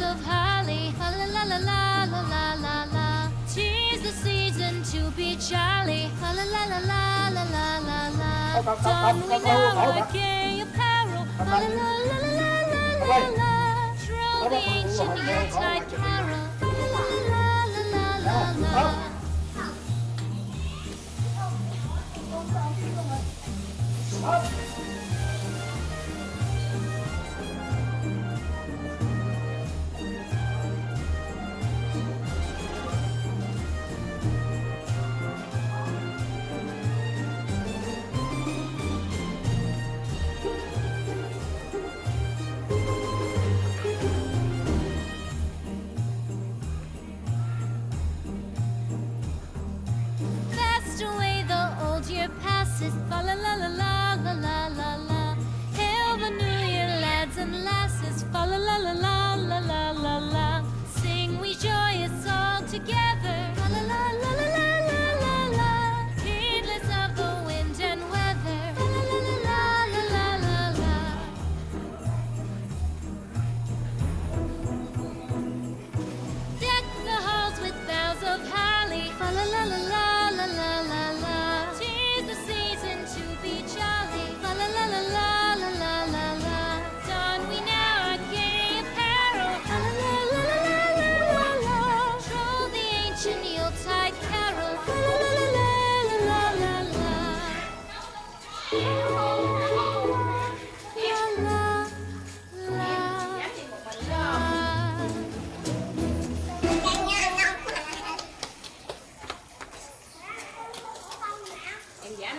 of holly. La la la la la la la la la. Tis the season to be jolly. La la la la la la la la la. Don we now our gay apparel. La la la la la la la la. Troll the ancient Yuletide carol. La la la la la la. Fast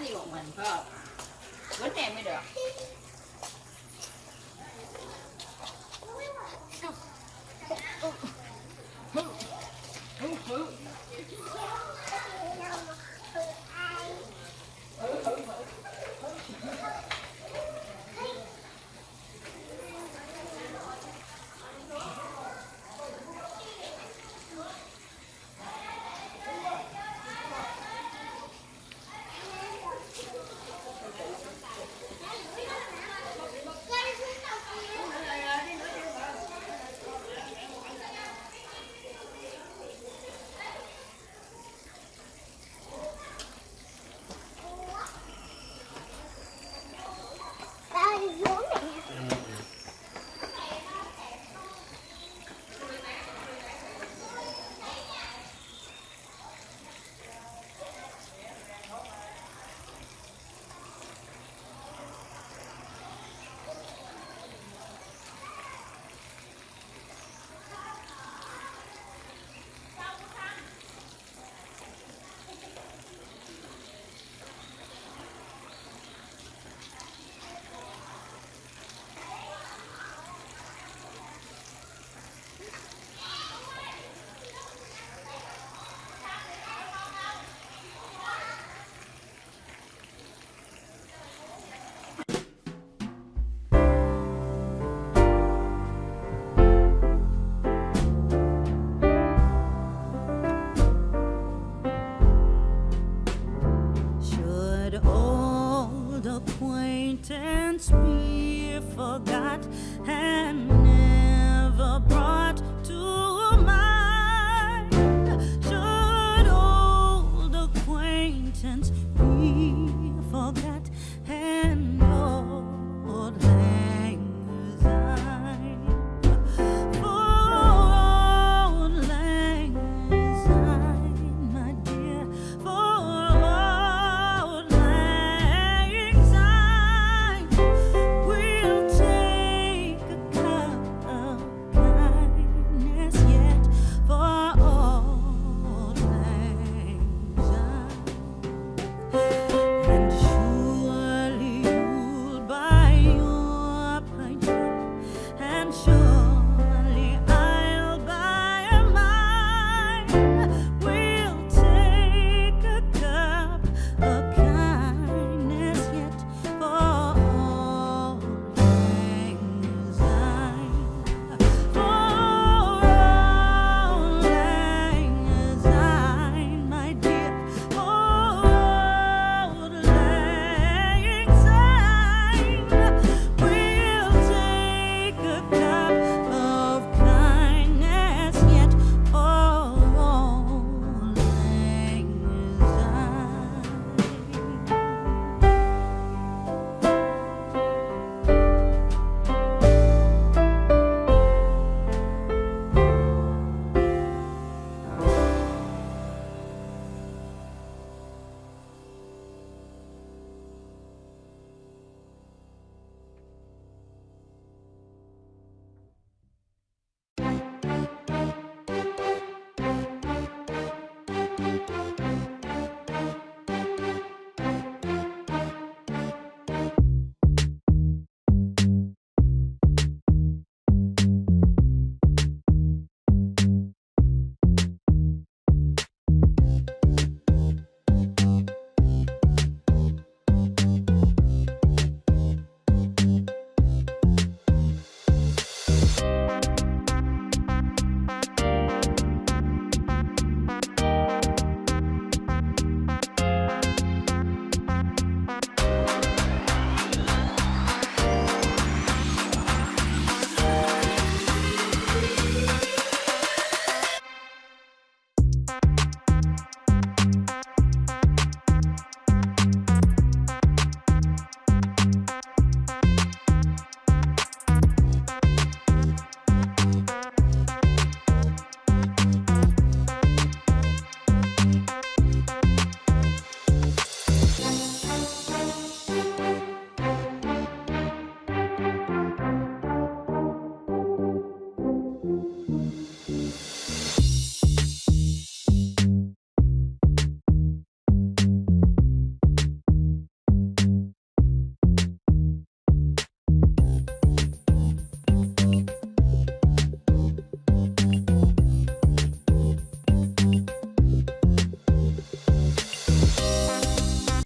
λίγο mình thôi bánh này mới được Oh. once be forgot and never brought.